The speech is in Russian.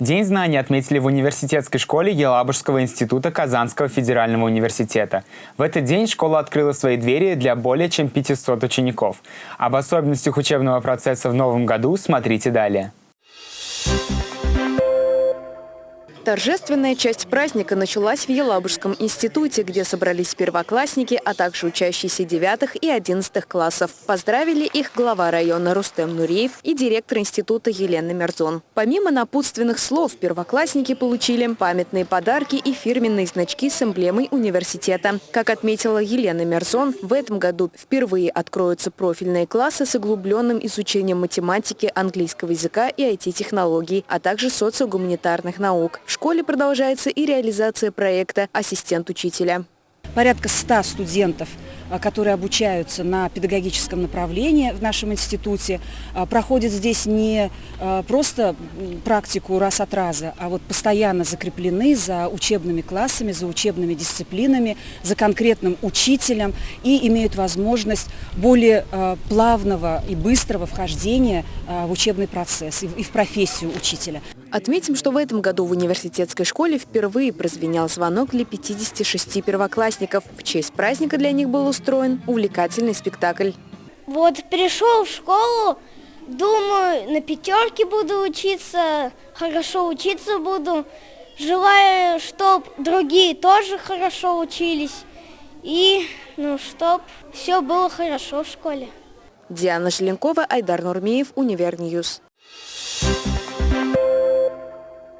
День знаний отметили в университетской школе Елабужского института Казанского федерального университета. В этот день школа открыла свои двери для более чем 500 учеников. Об особенностях учебного процесса в новом году смотрите далее. Торжественная часть праздника началась в Елабужском институте, где собрались первоклассники, а также учащиеся 9 и 11 классов. Поздравили их глава района Рустем Нуреев и директор института Елена Мерзон. Помимо напутственных слов, первоклассники получили памятные подарки и фирменные значки с эмблемой университета. Как отметила Елена Мерзон, в этом году впервые откроются профильные классы с углубленным изучением математики, английского языка и IT-технологий, а также социогуманитарных наук. В школе продолжается и реализация проекта «Ассистент учителя». Порядка 100 студентов а, которые обучаются на педагогическом направлении в нашем институте, а, проходят здесь не а, просто практику раз от раза, а вот постоянно закреплены за учебными классами, за учебными дисциплинами, за конкретным учителем и имеют возможность более плавного и быстрого вхождения в учебный процесс и в профессию учителя. Отметим, что в этом году в университетской школе впервые прозвенел звонок для 56 первоклассников. В честь праздника для них был устроен увлекательный спектакль. Вот пришел в школу, думаю, на пятерке буду учиться, хорошо учиться буду. Желаю, чтобы другие тоже хорошо учились. И, ну, чтоб все было хорошо в школе. Диана Желенкова, Айдар Нурмеев, Univer News. Thank you.